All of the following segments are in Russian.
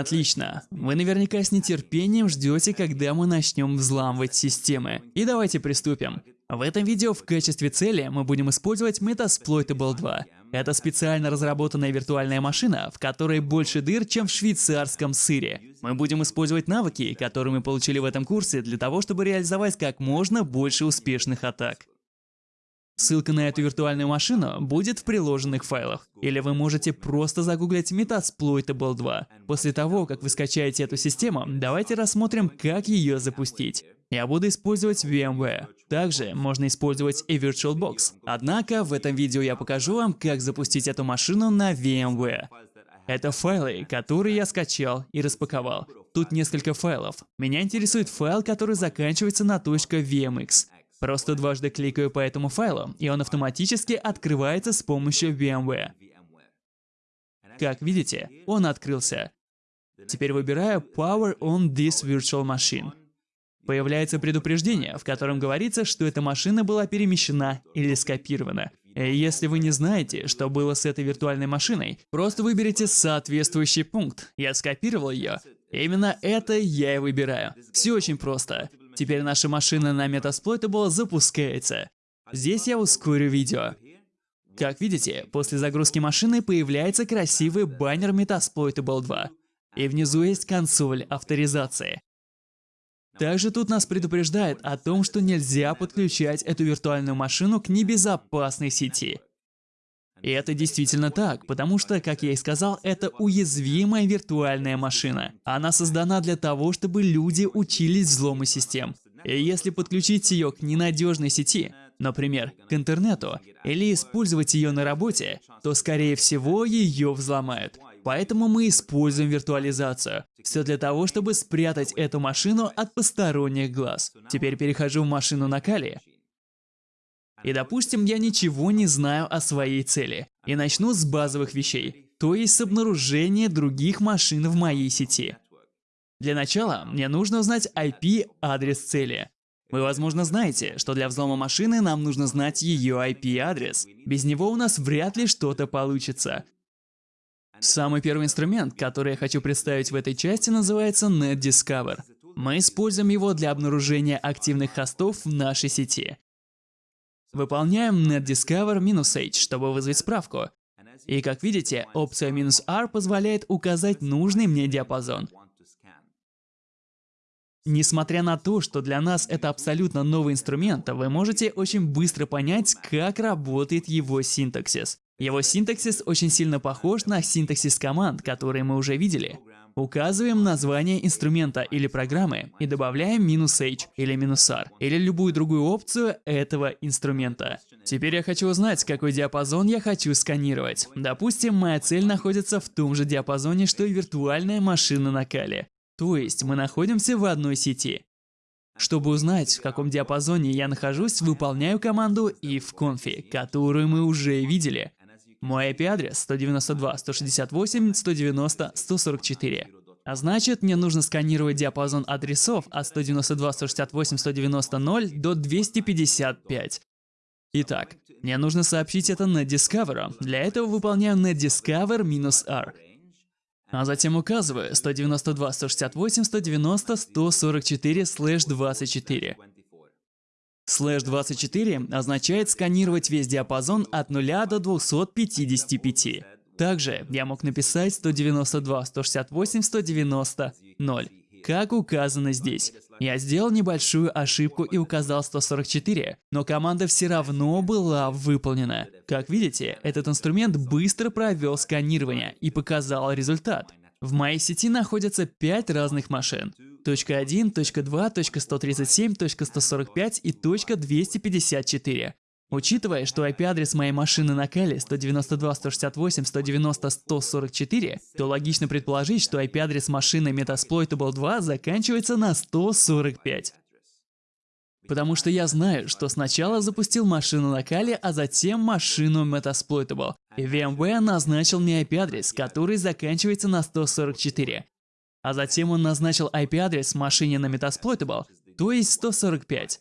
Отлично. Вы наверняка с нетерпением ждете, когда мы начнем взламывать системы. И давайте приступим. В этом видео в качестве цели мы будем использовать Metasploitable 2. Это специально разработанная виртуальная машина, в которой больше дыр, чем в швейцарском сыре. Мы будем использовать навыки, которые мы получили в этом курсе, для того, чтобы реализовать как можно больше успешных атак. Ссылка на эту виртуальную машину будет в приложенных файлах. Или вы можете просто загуглить Metasploitable 2. После того, как вы скачаете эту систему, давайте рассмотрим, как ее запустить. Я буду использовать VMware. Также можно использовать и VirtualBox. Однако в этом видео я покажу вам, как запустить эту машину на VMware. Это файлы, которые я скачал и распаковал. Тут несколько файлов. Меня интересует файл, который заканчивается на .vmx. Просто дважды кликаю по этому файлу, и он автоматически открывается с помощью VMware. Как видите, он открылся. Теперь выбираю Power on this virtual machine. Появляется предупреждение, в котором говорится, что эта машина была перемещена или скопирована. Если вы не знаете, что было с этой виртуальной машиной, просто выберите соответствующий пункт. Я скопировал ее. Именно это я и выбираю. Все очень просто. Теперь наша машина на Metasploitable запускается. Здесь я ускорю видео. Как видите, после загрузки машины появляется красивый баннер Metasploitable 2. И внизу есть консоль авторизации. Также тут нас предупреждает о том, что нельзя подключать эту виртуальную машину к небезопасной сети. И это действительно так, потому что, как я и сказал, это уязвимая виртуальная машина. Она создана для того, чтобы люди учились взлому систем. И если подключить ее к ненадежной сети, например, к интернету, или использовать ее на работе, то скорее всего ее взломают. Поэтому мы используем виртуализацию. Все для того, чтобы спрятать эту машину от посторонних глаз. Теперь перехожу в машину на Кали и допустим, я ничего не знаю о своей цели. И начну с базовых вещей, то есть с обнаружения других машин в моей сети. Для начала мне нужно узнать IP-адрес цели. Вы, возможно, знаете, что для взлома машины нам нужно знать ее IP-адрес. Без него у нас вряд ли что-то получится. Самый первый инструмент, который я хочу представить в этой части, называется NetDiscover. Мы используем его для обнаружения активных хостов в нашей сети. Выполняем netdiscover-h, чтобы вызвать справку. И как видите, опция "-r" позволяет указать нужный мне диапазон. Несмотря на то, что для нас это абсолютно новый инструмент, вы можете очень быстро понять, как работает его синтаксис. Его синтаксис очень сильно похож на синтаксис команд, которые мы уже видели. Указываем название инструмента или программы и добавляем "-h" или "-r" или любую другую опцию этого инструмента. Теперь я хочу узнать, какой диапазон я хочу сканировать. Допустим, моя цель находится в том же диапазоне, что и виртуальная машина на Кале. То есть мы находимся в одной сети. Чтобы узнать, в каком диапазоне я нахожусь, выполняю команду ifconfig, которую мы уже видели. Мой IP-адрес 192.168.190.144. А значит, мне нужно сканировать диапазон адресов от 192.168.190.0 до 255. Итак, мне нужно сообщить это NetDiscover. Для этого выполняю netdiscover-r. А затем указываю 192.168.190.144/24. Слэш 24 означает сканировать весь диапазон от 0 до 255. Также я мог написать 192, 168, 190, 0, как указано здесь. Я сделал небольшую ошибку и указал 144, но команда все равно была выполнена. Как видите, этот инструмент быстро провел сканирование и показал результат. В моей сети находятся 5 разных машин. .1, .2, .137, .145 и .254. Учитывая, что IP-адрес моей машины на Кали 192.168.190.144, то логично предположить, что IP-адрес машины Metasploitable 2 заканчивается на 145. Потому что я знаю, что сначала запустил машину на Кали, а затем машину Metasploitable. И VMware назначил мне IP-адрес, который заканчивается на 144. А затем он назначил IP-адрес машине на Metasploitable, то есть 145.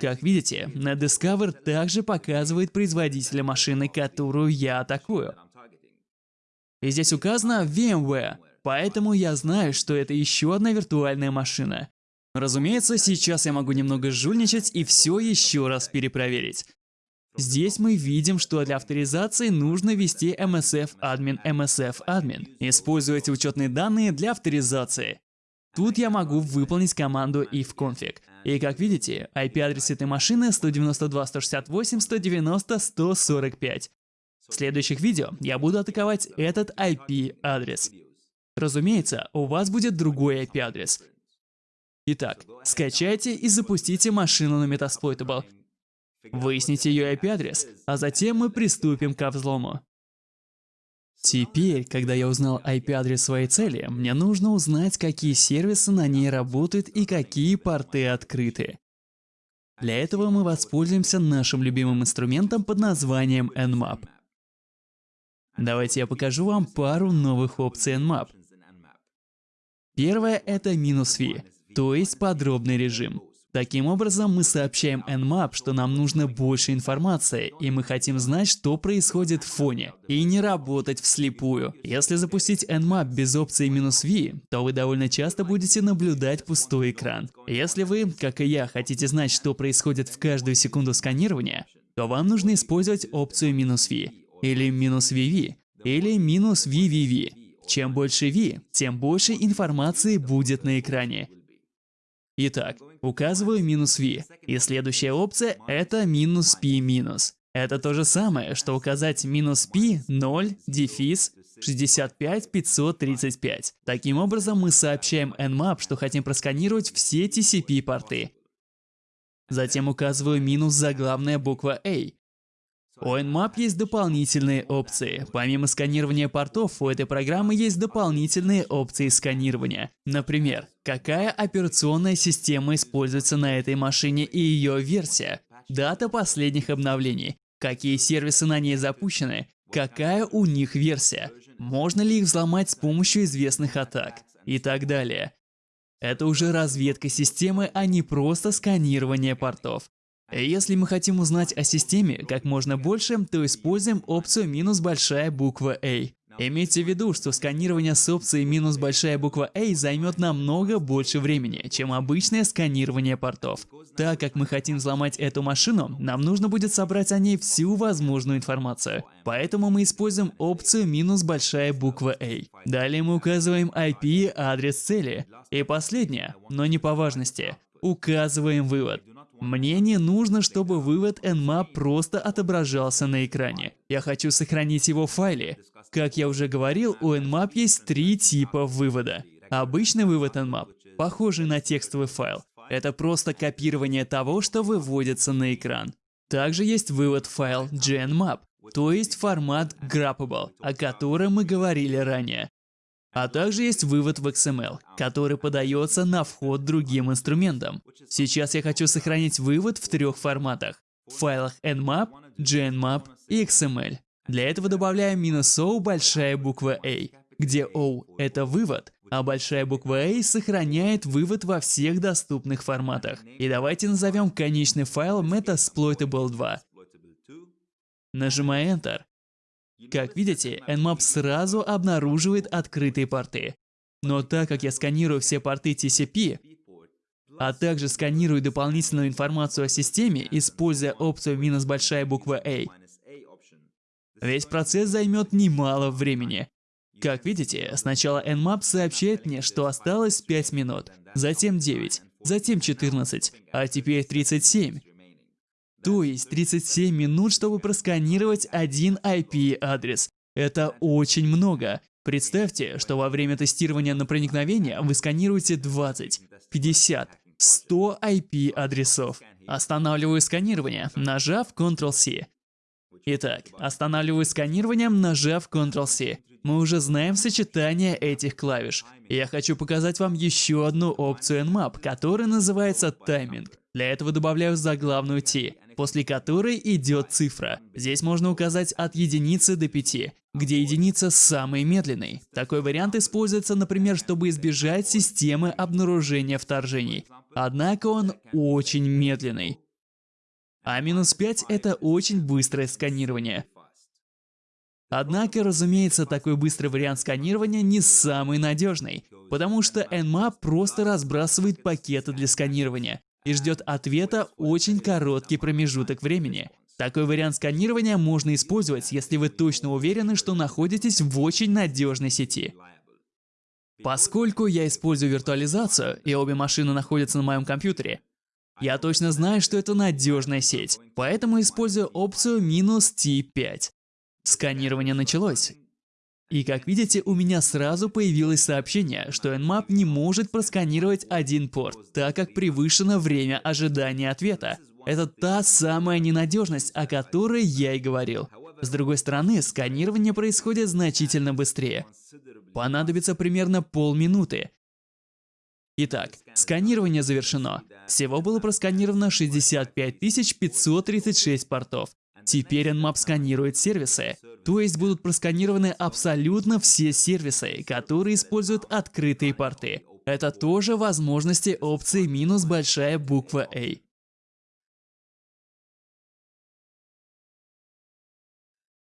Как видите, NetDiscover также показывает производителя машины, которую я атакую. И здесь указано VMware. Поэтому я знаю, что это еще одна виртуальная машина. Разумеется, сейчас я могу немного жульничать и все еще раз перепроверить. Здесь мы видим, что для авторизации нужно ввести MSF admin MSF admin. Используйте учетные данные для авторизации. Тут я могу выполнить команду ifconfig. И как видите, IP-адрес этой машины 192.168.190.145. В следующих видео я буду атаковать этот IP-адрес. Разумеется, у вас будет другой IP-адрес. Итак, скачайте и запустите машину на Metasploitable. Выясните ее IP-адрес, а затем мы приступим к взлому. Теперь, когда я узнал IP-адрес своей цели, мне нужно узнать, какие сервисы на ней работают и какие порты открыты. Для этого мы воспользуемся нашим любимым инструментом под названием Nmap. Давайте я покажу вам пару новых опций Nmap. Первое – это минус V, то есть подробный режим. Таким образом, мы сообщаем Nmap, что нам нужно больше информации, и мы хотим знать, что происходит в фоне, и не работать вслепую. Если запустить Nmap без опции "-v", то вы довольно часто будете наблюдать пустой экран. Если вы, как и я, хотите знать, что происходит в каждую секунду сканирования, то вам нужно использовать опцию "-v", или "-vv", или "-vvv". Чем больше V, тем больше информации будет на экране. Итак, указываю минус V, и следующая опция это минус P минус. Это то же самое, что указать минус P 0 дефис 65 535. Таким образом, мы сообщаем Nmap, что хотим просканировать все TCP-порты. Затем указываю минус заглавная буква A, у Nmap есть дополнительные опции. Помимо сканирования портов, у этой программы есть дополнительные опции сканирования. Например, какая операционная система используется на этой машине и ее версия, дата последних обновлений, какие сервисы на ней запущены, какая у них версия, можно ли их взломать с помощью известных атак и так далее. Это уже разведка системы, а не просто сканирование портов. Если мы хотим узнать о системе как можно больше, то используем опцию минус большая буква A. Имейте в виду, что сканирование с опцией минус большая буква A займет намного больше времени, чем обычное сканирование портов. Так как мы хотим взломать эту машину, нам нужно будет собрать о ней всю возможную информацию. Поэтому мы используем опцию минус большая буква A. Далее мы указываем IP, адрес цели. И последнее, но не по важности, указываем вывод. Мне не нужно, чтобы вывод Nmap просто отображался на экране. Я хочу сохранить его в файле. Как я уже говорил, у Nmap есть три типа вывода. Обычный вывод Nmap, похожий на текстовый файл. Это просто копирование того, что выводится на экран. Также есть вывод файл GNMap, то есть формат Graphable, о котором мы говорили ранее. А также есть вывод в XML, который подается на вход другим инструментам. Сейчас я хочу сохранить вывод в трех форматах. В файлах nmap, gnmap и XML. Для этого добавляю "-o большая буква A, где O — это вывод, а большая буква A сохраняет вывод во всех доступных форматах. И давайте назовем конечный файл Metasploitable 2. Нажимаю Enter. Как видите, Nmap сразу обнаруживает открытые порты. Но так как я сканирую все порты TCP, а также сканирую дополнительную информацию о системе, используя опцию минус большая буква A, весь процесс займет немало времени. Как видите, сначала Nmap сообщает мне, что осталось 5 минут, затем 9, затем 14, а теперь 37. То есть 37 минут, чтобы просканировать один IP-адрес. Это очень много. Представьте, что во время тестирования на проникновение вы сканируете 20, 50, 100 IP-адресов. Останавливаю сканирование, нажав Ctrl-C. Итак, останавливаю сканирование, нажав Ctrl-C. Мы уже знаем сочетание этих клавиш. Я хочу показать вам еще одну опцию Nmap, которая называется тайминг. Для этого добавляю заглавную T после которой идет цифра. Здесь можно указать от единицы до 5, где единица самый медленный. Такой вариант используется, например, чтобы избежать системы обнаружения вторжений. Однако он очень медленный. А минус 5 это очень быстрое сканирование. Однако, разумеется, такой быстрый вариант сканирования не самый надежный, потому что Nmap просто разбрасывает пакеты для сканирования и ждет ответа очень короткий промежуток времени. Такой вариант сканирования можно использовать, если вы точно уверены, что находитесь в очень надежной сети. Поскольку я использую виртуализацию, и обе машины находятся на моем компьютере, я точно знаю, что это надежная сеть, поэтому использую опцию минус T5. Сканирование началось. И как видите, у меня сразу появилось сообщение, что Nmap не может просканировать один порт, так как превышено время ожидания ответа. Это та самая ненадежность, о которой я и говорил. С другой стороны, сканирование происходит значительно быстрее. Понадобится примерно полминуты. Итак, сканирование завершено. Всего было просканировано 65 536 портов. Теперь Nmap сканирует сервисы, то есть будут просканированы абсолютно все сервисы, которые используют открытые порты. Это тоже возможности опции минус большая буква A.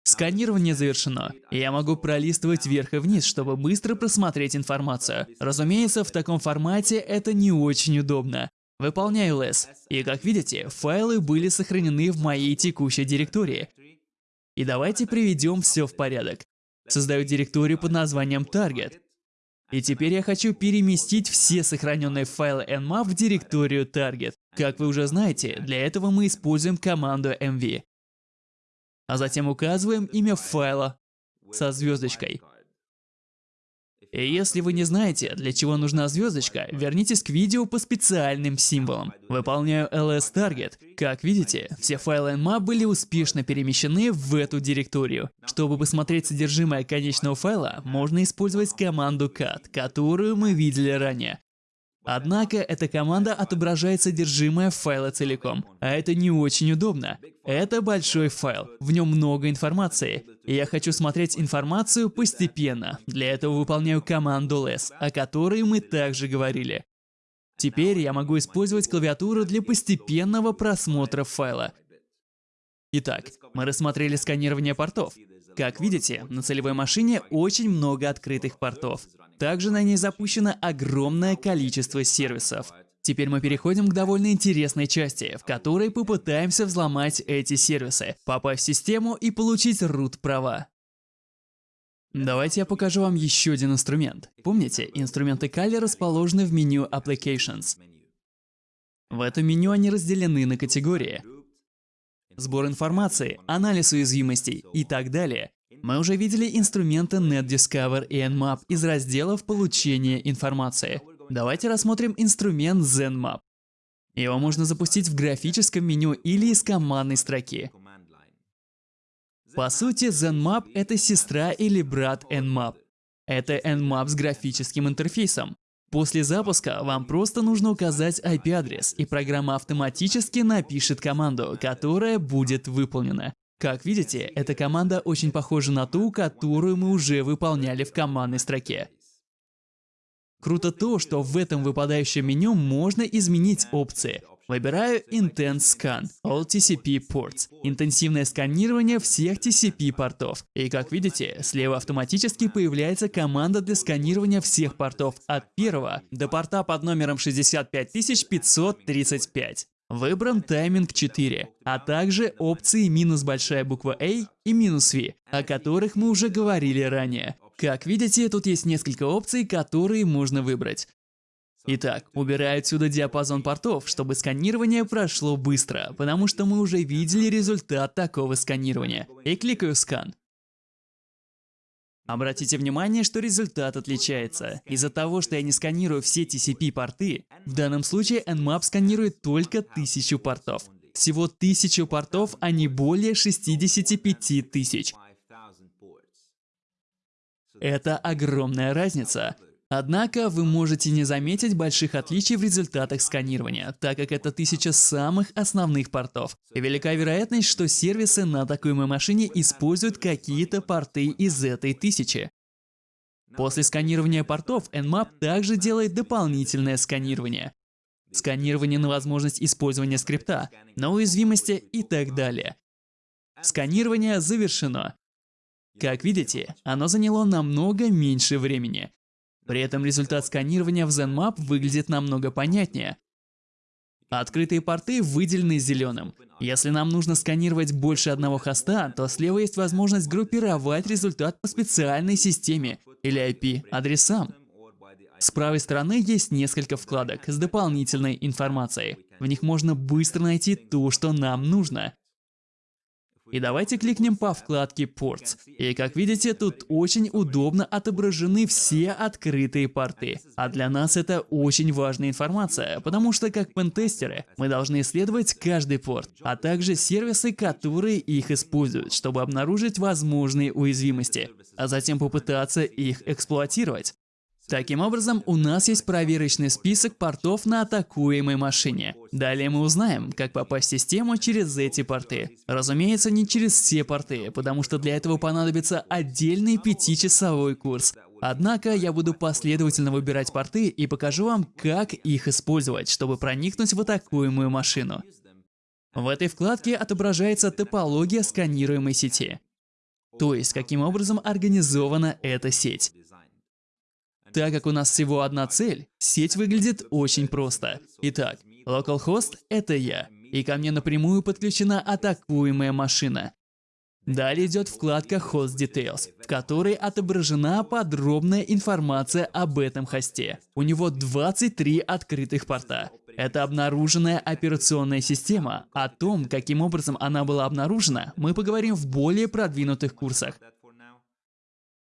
Сканирование завершено. Я могу пролистывать вверх и вниз, чтобы быстро просмотреть информацию. Разумеется, в таком формате это не очень удобно. Выполняю less. И как видите, файлы были сохранены в моей текущей директории. И давайте приведем все в порядок. Создаю директорию под названием target. И теперь я хочу переместить все сохраненные файлы nmap в директорию target. Как вы уже знаете, для этого мы используем команду mv. А затем указываем имя файла со звездочкой. И если вы не знаете, для чего нужна звездочка, вернитесь к видео по специальным символам. Выполняю ls target. Как видите, все файлы nmap были успешно перемещены в эту директорию. Чтобы посмотреть содержимое конечного файла, можно использовать команду cat, которую мы видели ранее. Однако эта команда отображает содержимое файла целиком, а это не очень удобно. Это большой файл, в нем много информации, и я хочу смотреть информацию постепенно. Для этого выполняю команду less, о которой мы также говорили. Теперь я могу использовать клавиатуру для постепенного просмотра файла. Итак, мы рассмотрели сканирование портов. Как видите, на целевой машине очень много открытых портов. Также на ней запущено огромное количество сервисов. Теперь мы переходим к довольно интересной части, в которой попытаемся взломать эти сервисы, попасть в систему и получить root права. Давайте я покажу вам еще один инструмент. Помните, инструменты Kali расположены в меню Applications. В этом меню они разделены на категории. Сбор информации, анализ уязвимостей и так далее. Мы уже видели инструменты NetDiscover и Nmap из разделов получения информации. Давайте рассмотрим инструмент ZenMap. Его можно запустить в графическом меню или из командной строки. По сути, ZenMap — это сестра или брат Nmap. Это Nmap с графическим интерфейсом. После запуска вам просто нужно указать IP-адрес, и программа автоматически напишет команду, которая будет выполнена. Как видите, эта команда очень похожа на ту, которую мы уже выполняли в командной строке. Круто то, что в этом выпадающем меню можно изменить опции. Выбираю Intense Scan All TCP Ports – интенсивное сканирование всех TCP портов. И как видите, слева автоматически появляется команда для сканирования всех портов от первого до порта под номером 65535. Выбран тайминг 4, а также опции минус большая буква A и минус V, о которых мы уже говорили ранее. Как видите, тут есть несколько опций, которые можно выбрать. Итак, убираю отсюда диапазон портов, чтобы сканирование прошло быстро, потому что мы уже видели результат такого сканирования. И кликаю «Скан». Обратите внимание, что результат отличается. Из-за того, что я не сканирую все TCP-порты, в данном случае Nmap сканирует только тысячу портов. Всего 1000 портов, а не более 65 тысяч. Это огромная разница. Однако вы можете не заметить больших отличий в результатах сканирования, так как это тысяча самых основных портов. И велика вероятность, что сервисы на такой машине используют какие-то порты из этой тысячи. После сканирования портов Nmap также делает дополнительное сканирование. Сканирование на возможность использования скрипта, на уязвимости и так далее. Сканирование завершено. Как видите, оно заняло намного меньше времени. При этом результат сканирования в ZenMap выглядит намного понятнее. Открытые порты выделены зеленым. Если нам нужно сканировать больше одного хоста, то слева есть возможность группировать результат по специальной системе или IP-адресам. С правой стороны есть несколько вкладок с дополнительной информацией. В них можно быстро найти то, что нам нужно. И давайте кликнем по вкладке Ports. И как видите, тут очень удобно отображены все открытые порты. А для нас это очень важная информация, потому что как пентестеры мы должны исследовать каждый порт, а также сервисы, которые их используют, чтобы обнаружить возможные уязвимости, а затем попытаться их эксплуатировать. Таким образом, у нас есть проверочный список портов на атакуемой машине. Далее мы узнаем, как попасть в систему через эти порты. Разумеется, не через все порты, потому что для этого понадобится отдельный пятичасовой курс. Однако я буду последовательно выбирать порты и покажу вам, как их использовать, чтобы проникнуть в атакуемую машину. В этой вкладке отображается топология сканируемой сети. То есть, каким образом организована эта сеть. Так как у нас всего одна цель, сеть выглядит очень просто. Итак, localhost — это я, и ко мне напрямую подключена атакуемая машина. Далее идет вкладка Host Details, в которой отображена подробная информация об этом хосте. У него 23 открытых порта. Это обнаруженная операционная система. О том, каким образом она была обнаружена, мы поговорим в более продвинутых курсах.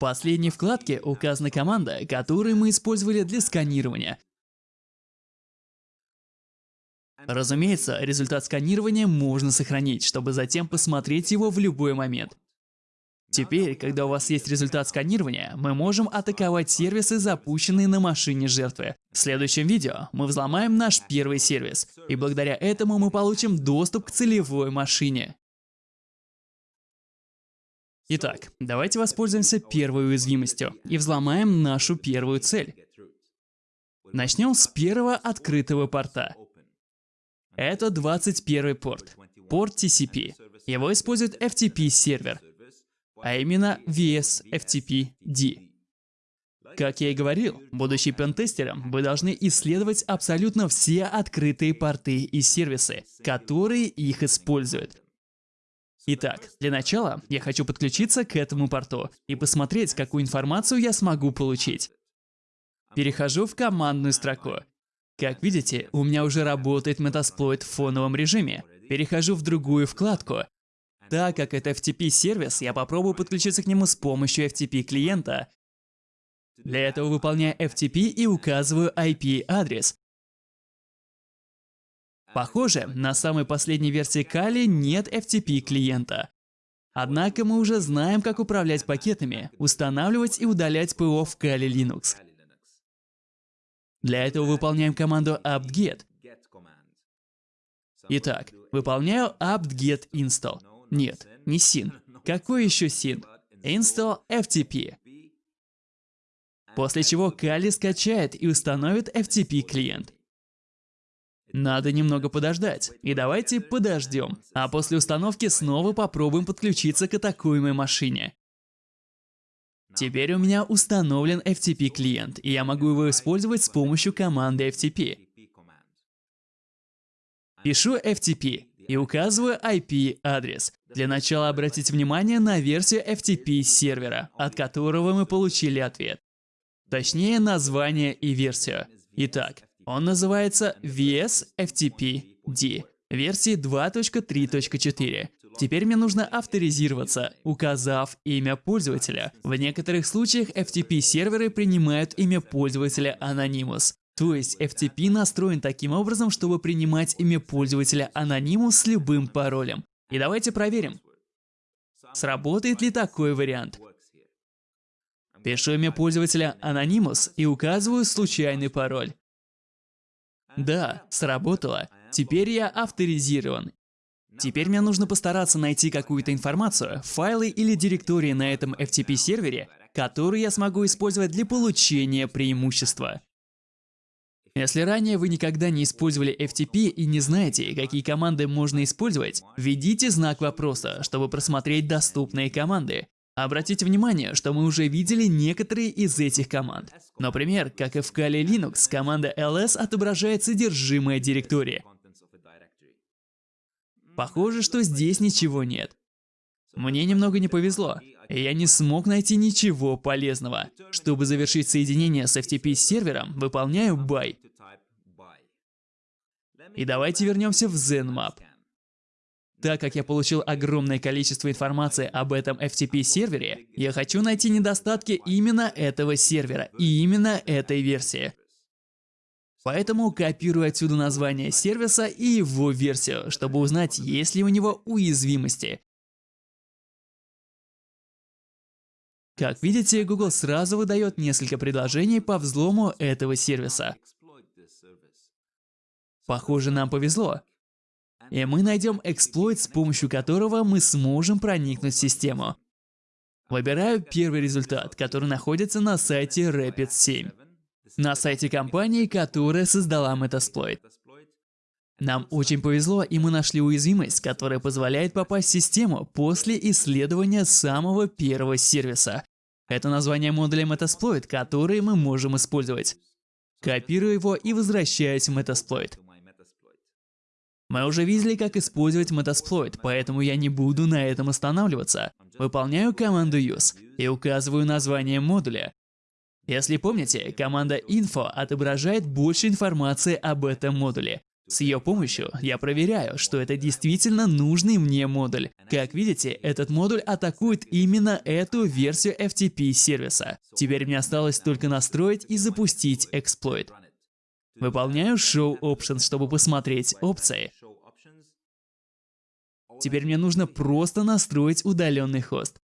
Последней вкладке указана команда, которую мы использовали для сканирования. Разумеется, результат сканирования можно сохранить, чтобы затем посмотреть его в любой момент. Теперь, когда у вас есть результат сканирования, мы можем атаковать сервисы, запущенные на машине жертвы. В следующем видео мы взломаем наш первый сервис, и благодаря этому мы получим доступ к целевой машине. Итак, давайте воспользуемся первой уязвимостью и взломаем нашу первую цель. Начнем с первого открытого порта. Это 21 порт, порт TCP. Его использует FTP-сервер, а именно VS FTP-D. Как я и говорил, будучи пентестером, вы должны исследовать абсолютно все открытые порты и сервисы, которые их используют. Итак, для начала я хочу подключиться к этому порту и посмотреть, какую информацию я смогу получить. Перехожу в командную строку. Как видите, у меня уже работает Metasploit в фоновом режиме. Перехожу в другую вкладку. Так как это FTP-сервис, я попробую подключиться к нему с помощью FTP-клиента. Для этого выполняю FTP и указываю IP-адрес. Похоже, на самой последней версии Kali нет FTP клиента. Однако мы уже знаем, как управлять пакетами, устанавливать и удалять ПО в Kali Linux. Для этого выполняем команду apt-get. Итак, выполняю apt-get install. Нет, не sin. Какой еще sin? Install FTP. После чего Kali скачает и установит FTP клиент. Надо немного подождать. И давайте подождем. А после установки снова попробуем подключиться к атакуемой машине. Теперь у меня установлен FTP клиент, и я могу его использовать с помощью команды FTP. Пишу FTP и указываю IP-адрес. Для начала обратите внимание на версию FTP сервера, от которого мы получили ответ. Точнее, название и версию. Итак, он называется VS FTP-D версии 2.3.4. Теперь мне нужно авторизироваться, указав имя пользователя. В некоторых случаях FTP-серверы принимают имя пользователя Anonymous. То есть FTP настроен таким образом, чтобы принимать имя пользователя Anonymous с любым паролем. И давайте проверим, сработает ли такой вариант. Пишу имя пользователя Anonymous и указываю случайный пароль. Да, сработало. Теперь я авторизирован. Теперь мне нужно постараться найти какую-то информацию, файлы или директории на этом FTP-сервере, которые я смогу использовать для получения преимущества. Если ранее вы никогда не использовали FTP и не знаете, какие команды можно использовать, введите знак вопроса, чтобы просмотреть доступные команды. Обратите внимание, что мы уже видели некоторые из этих команд. Например, как и в Kali Linux, команда ls отображает содержимое директории. Похоже, что здесь ничего нет. Мне немного не повезло, я не смог найти ничего полезного. Чтобы завершить соединение с FTP сервером, выполняю buy. И давайте вернемся в ZenMap. Так как я получил огромное количество информации об этом FTP-сервере, я хочу найти недостатки именно этого сервера и именно этой версии. Поэтому копирую отсюда название сервиса и его версию, чтобы узнать, есть ли у него уязвимости. Как видите, Google сразу выдает несколько предложений по взлому этого сервиса. Похоже, нам повезло. И мы найдем эксплойт, с помощью которого мы сможем проникнуть в систему. Выбираю первый результат, который находится на сайте Rapid7. На сайте компании, которая создала Metasploit. Нам очень повезло, и мы нашли уязвимость, которая позволяет попасть в систему после исследования самого первого сервиса. Это название модуля Metasploit, который мы можем использовать. Копирую его и возвращаюсь в Metasploit. Мы уже видели, как использовать Metasploit, поэтому я не буду на этом останавливаться. Выполняю команду use и указываю название модуля. Если помните, команда info отображает больше информации об этом модуле. С ее помощью я проверяю, что это действительно нужный мне модуль. Как видите, этот модуль атакует именно эту версию FTP сервиса. Теперь мне осталось только настроить и запустить эксплойт. Выполняю Show Options, чтобы посмотреть опции. Теперь мне нужно просто настроить удаленный хост.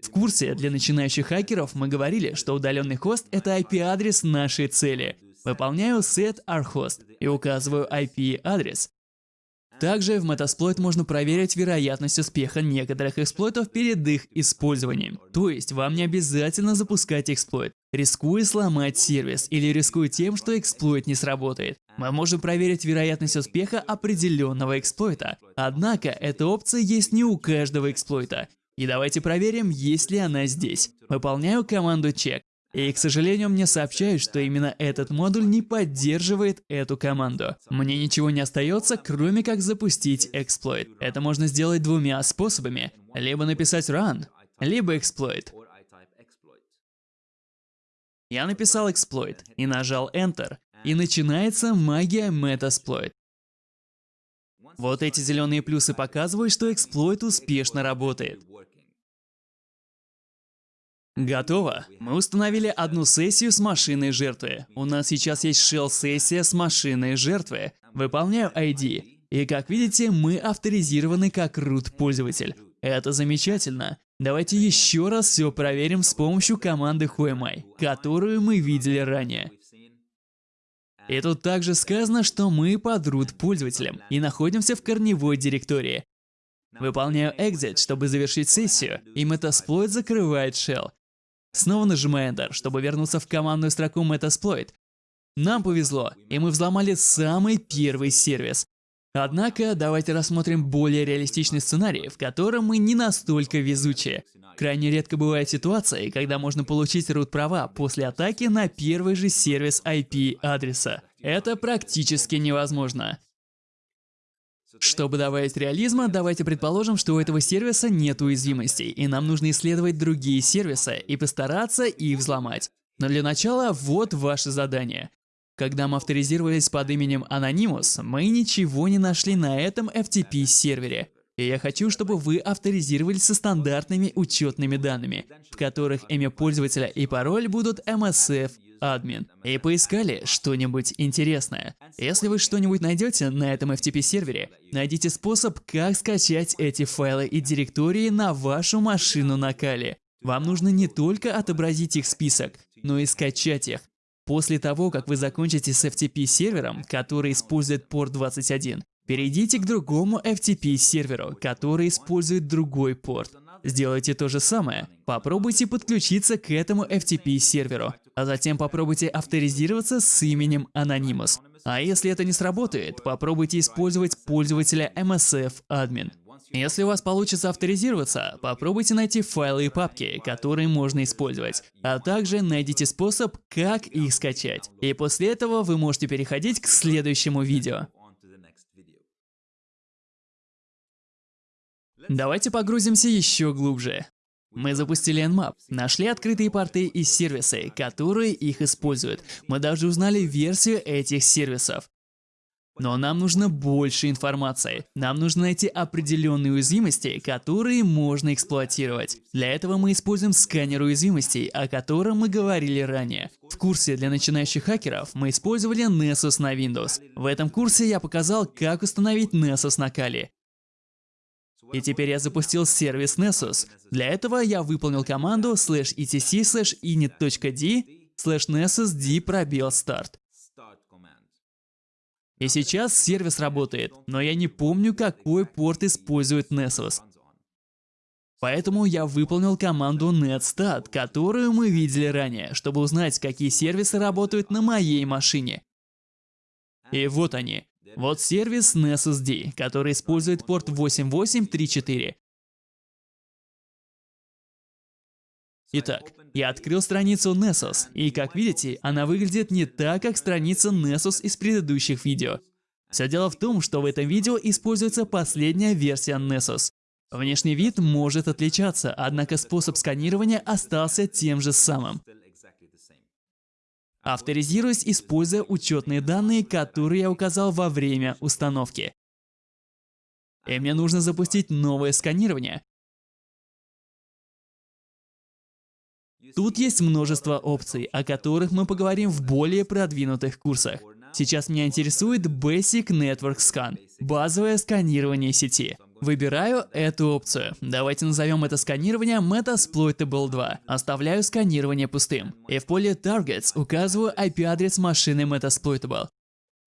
В курсе для начинающих хакеров мы говорили, что удаленный хост — это IP-адрес нашей цели. Выполняю set rhost и указываю IP-адрес. Также в Metasploit можно проверить вероятность успеха некоторых эксплойтов перед их использованием. То есть вам не обязательно запускать эксплойт, рискуя сломать сервис или рискуя тем, что эксплойт не сработает. Мы можем проверить вероятность успеха определенного эксплойта. Однако эта опция есть не у каждого эксплойта. И давайте проверим, есть ли она здесь. Выполняю команду check. И, к сожалению, мне сообщают, что именно этот модуль не поддерживает эту команду. Мне ничего не остается, кроме как запустить эксплойт. Это можно сделать двумя способами. Либо написать run, либо эксплойт. Я написал эксплойт и нажал Enter, и начинается магия Metasploit. Вот эти зеленые плюсы показывают, что эксплойт успешно работает. Готово. Мы установили одну сессию с машиной жертвы. У нас сейчас есть shell-сессия с машиной жертвы. Выполняю ID. И как видите, мы авторизированы как root пользователь. Это замечательно. Давайте еще раз все проверим с помощью команды whoami, которую мы видели ранее. И тут также сказано, что мы под root пользователем и находимся в корневой директории. Выполняю exit, чтобы завершить сессию, и Metasploit закрывает shell. Снова нажимаю Enter, чтобы вернуться в командную строку Metasploit. Нам повезло, и мы взломали самый первый сервис. Однако, давайте рассмотрим более реалистичный сценарий, в котором мы не настолько везучие. Крайне редко бывают ситуации, когда можно получить root-права после атаки на первый же сервис IP-адреса. Это практически невозможно. Чтобы добавить реализма, давайте предположим, что у этого сервиса нет уязвимостей, и нам нужно исследовать другие сервисы и постараться их взломать. Но для начала вот ваше задание. Когда мы авторизировались под именем Anonymous, мы ничего не нашли на этом FTP-сервере. И я хочу, чтобы вы авторизировались со стандартными учетными данными, в которых имя пользователя и пароль будут MSF админ и поискали что-нибудь интересное. Если вы что-нибудь найдете на этом FTP-сервере, найдите способ, как скачать эти файлы и директории на вашу машину на Кали. Вам нужно не только отобразить их список, но и скачать их. После того, как вы закончите с FTP-сервером, который использует порт 21, перейдите к другому FTP-серверу, который использует другой порт. Сделайте то же самое. Попробуйте подключиться к этому FTP-серверу, а затем попробуйте авторизироваться с именем Anonymous. А если это не сработает, попробуйте использовать пользователя MSF Admin. Если у вас получится авторизироваться, попробуйте найти файлы и папки, которые можно использовать, а также найдите способ, как их скачать. И после этого вы можете переходить к следующему видео. Давайте погрузимся еще глубже. Мы запустили Nmap, нашли открытые порты и сервисы, которые их используют. Мы даже узнали версию этих сервисов. Но нам нужно больше информации. Нам нужно найти определенные уязвимости, которые можно эксплуатировать. Для этого мы используем сканер уязвимостей, о котором мы говорили ранее. В курсе для начинающих хакеров мы использовали Nessus на Windows. В этом курсе я показал, как установить Nessus на Kali. И теперь я запустил сервис Nessus. Для этого я выполнил команду slash etc slash init.d slash nessus пробел start. И сейчас сервис работает, но я не помню, какой порт использует Nessus. Поэтому я выполнил команду netstat, которую мы видели ранее, чтобы узнать, какие сервисы работают на моей машине. И вот они. Вот сервис NessusD, который использует порт 8834. Итак, я открыл страницу Nessus, и как видите, она выглядит не так, как страница Nessus из предыдущих видео. Все дело в том, что в этом видео используется последняя версия Nessus. Внешний вид может отличаться, однако способ сканирования остался тем же самым. Авторизируюсь, используя учетные данные, которые я указал во время установки. И мне нужно запустить новое сканирование. Тут есть множество опций, о которых мы поговорим в более продвинутых курсах. Сейчас меня интересует Basic Network Scan – базовое сканирование сети. Выбираю эту опцию. Давайте назовем это сканирование Metasploitable 2. Оставляю сканирование пустым. И в поле Targets указываю IP-адрес машины Metasploitable.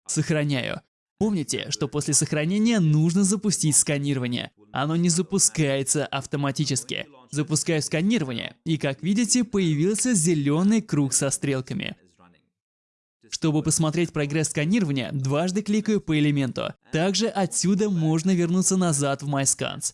Сохраняю. Помните, что после сохранения нужно запустить сканирование. Оно не запускается автоматически. Запускаю сканирование, и как видите, появился зеленый круг со стрелками. Чтобы посмотреть прогресс сканирования, дважды кликаю по элементу. Также отсюда можно вернуться назад в MyScans.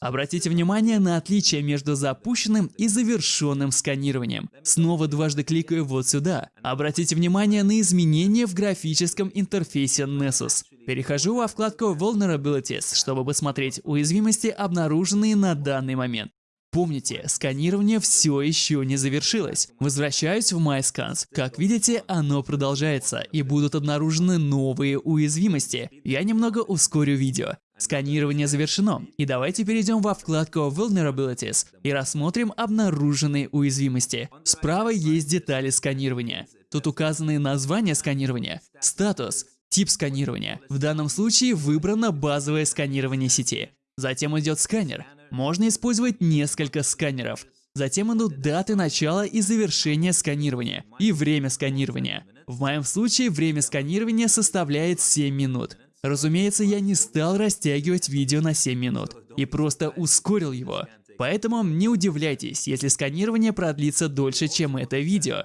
Обратите внимание на отличие между запущенным и завершенным сканированием. Снова дважды кликаю вот сюда. Обратите внимание на изменения в графическом интерфейсе Nessus. Перехожу во вкладку Vulnerabilities, чтобы посмотреть уязвимости, обнаруженные на данный момент. Помните, сканирование все еще не завершилось. Возвращаюсь в MyScans. Как видите, оно продолжается, и будут обнаружены новые уязвимости. Я немного ускорю видео. Сканирование завершено, и давайте перейдем во вкладку Vulnerabilities и рассмотрим обнаруженные уязвимости. Справа есть детали сканирования. Тут указаны название сканирования, статус, тип сканирования. В данном случае выбрано базовое сканирование сети. Затем идет сканер, можно использовать несколько сканеров. Затем идут даты начала и завершения сканирования и время сканирования. В моем случае время сканирования составляет 7 минут. Разумеется, я не стал растягивать видео на 7 минут и просто ускорил его. Поэтому не удивляйтесь, если сканирование продлится дольше, чем это видео.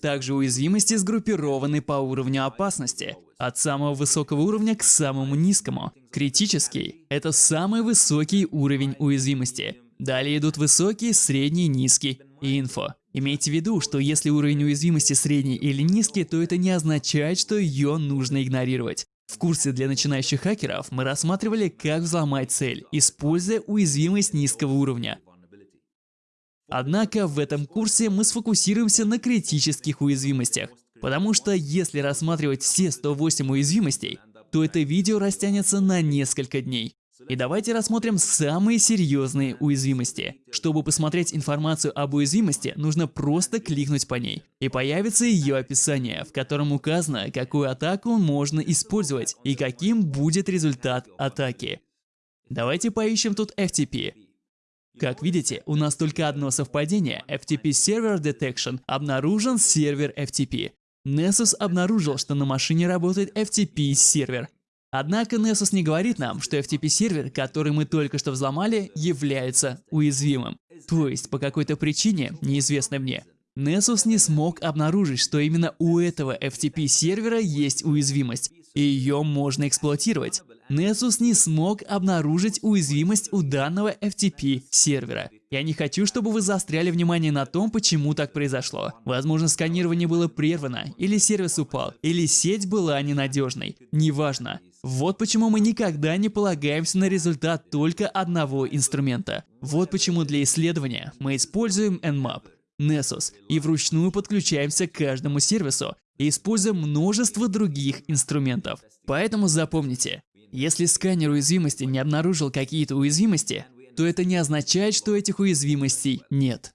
Также уязвимости сгруппированы по уровню опасности, от самого высокого уровня к самому низкому. Критический – это самый высокий уровень уязвимости. Далее идут высокий, средний, низкий и инфо. Имейте в виду, что если уровень уязвимости средний или низкий, то это не означает, что ее нужно игнорировать. В курсе для начинающих хакеров мы рассматривали, как взломать цель, используя уязвимость низкого уровня. Однако в этом курсе мы сфокусируемся на критических уязвимостях, потому что если рассматривать все 108 уязвимостей, то это видео растянется на несколько дней. И давайте рассмотрим самые серьезные уязвимости. Чтобы посмотреть информацию об уязвимости, нужно просто кликнуть по ней. И появится ее описание, в котором указано, какую атаку можно использовать и каким будет результат атаки. Давайте поищем тут FTP. Как видите, у нас только одно совпадение. FTP Server Detection обнаружен сервер FTP. Nessus обнаружил, что на машине работает FTP сервер. Однако Nessus не говорит нам, что FTP сервер, который мы только что взломали, является уязвимым. То есть, по какой-то причине, неизвестной мне, Nessus не смог обнаружить, что именно у этого FTP сервера есть уязвимость, и ее можно эксплуатировать. Nessus не смог обнаружить уязвимость у данного FTP сервера. Я не хочу, чтобы вы заостряли внимание на том, почему так произошло. Возможно, сканирование было прервано, или сервис упал, или сеть была ненадежной. Неважно. Вот почему мы никогда не полагаемся на результат только одного инструмента. Вот почему для исследования мы используем Nmap, Nessus и вручную подключаемся к каждому сервису и используем множество других инструментов. Поэтому запомните, если сканер уязвимости не обнаружил какие-то уязвимости, то это не означает, что этих уязвимостей нет.